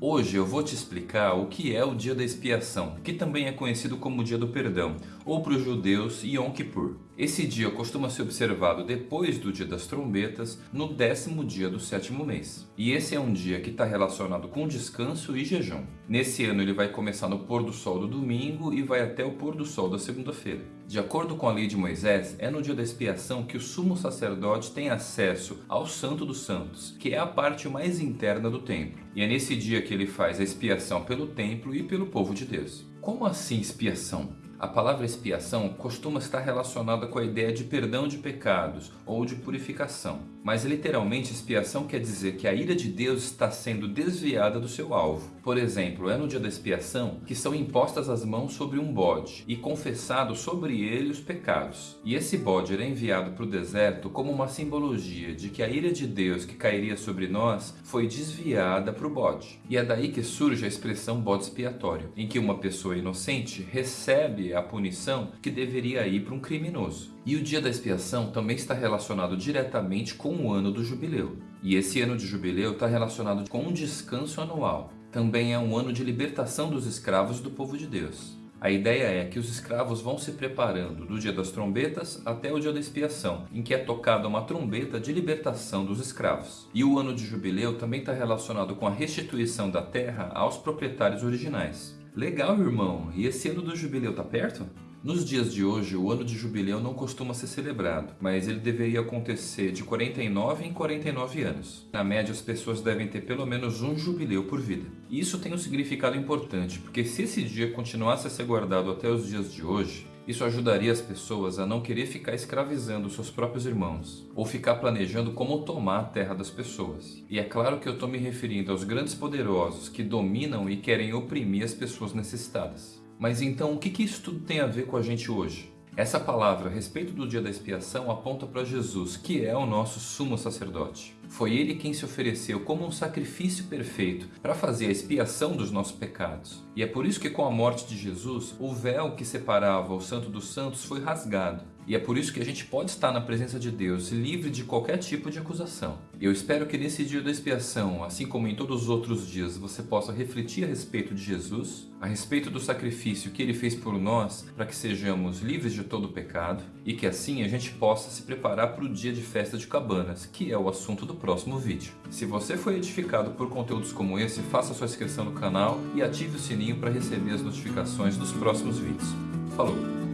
Hoje eu vou te explicar o que é o dia da expiação, que também é conhecido como dia do perdão, ou para os judeus Yom Kippur. Esse dia costuma ser observado depois do dia das trombetas, no décimo dia do sétimo mês. E esse é um dia que está relacionado com descanso e jejum. Nesse ano ele vai começar no pôr do sol do domingo e vai até o pôr do sol da segunda-feira. De acordo com a lei de Moisés, é no dia da expiação que o sumo sacerdote tem acesso ao Santo dos Santos, que é a parte mais interna do templo. E é nesse dia que ele faz a expiação pelo templo e pelo povo de Deus. Como assim expiação? A palavra expiação costuma estar relacionada com a ideia de perdão de pecados ou de purificação. Mas literalmente expiação quer dizer que a ira de Deus está sendo desviada do seu alvo. Por exemplo, é no dia da expiação que são impostas as mãos sobre um bode e confessado sobre ele os pecados. E esse bode era enviado para o deserto como uma simbologia de que a ira de Deus que cairia sobre nós foi desviada para o bode. E é daí que surge a expressão bode expiatório, em que uma pessoa inocente recebe a punição que deveria ir para um criminoso. E o dia da expiação também está relacionado diretamente com o ano do jubileu. E esse ano de jubileu está relacionado com um descanso anual. Também é um ano de libertação dos escravos do povo de Deus. A ideia é que os escravos vão se preparando do dia das trombetas até o dia da expiação, em que é tocada uma trombeta de libertação dos escravos. E o ano de jubileu também está relacionado com a restituição da terra aos proprietários originais. Legal, irmão. E esse ano do jubileu tá perto? Nos dias de hoje, o ano de jubileu não costuma ser celebrado, mas ele deveria acontecer de 49 em 49 anos. Na média, as pessoas devem ter pelo menos um jubileu por vida. E isso tem um significado importante, porque se esse dia continuasse a ser guardado até os dias de hoje, isso ajudaria as pessoas a não querer ficar escravizando seus próprios irmãos, ou ficar planejando como tomar a terra das pessoas. E é claro que eu estou me referindo aos grandes poderosos que dominam e querem oprimir as pessoas necessitadas. Mas então o que, que isso tudo tem a ver com a gente hoje? Essa palavra a respeito do dia da expiação aponta para Jesus, que é o nosso sumo sacerdote. Foi ele quem se ofereceu como um sacrifício perfeito para fazer a expiação dos nossos pecados. E é por isso que com a morte de Jesus, o véu que separava o Santo dos Santos foi rasgado e é por isso que a gente pode estar na presença de Deus livre de qualquer tipo de acusação. Eu espero que nesse dia da expiação, assim como em todos os outros dias, você possa refletir a respeito de Jesus, a respeito do sacrifício que Ele fez por nós para que sejamos livres de todo pecado e que assim a gente possa se preparar para o dia de festa de cabanas, que é o assunto do próximo vídeo. Se você foi edificado por conteúdos como esse, faça sua inscrição no canal e ative o sininho para receber as notificações dos próximos vídeos. Falou!